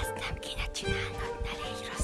Ezt nem kéne csinálnod, ne légy rossz.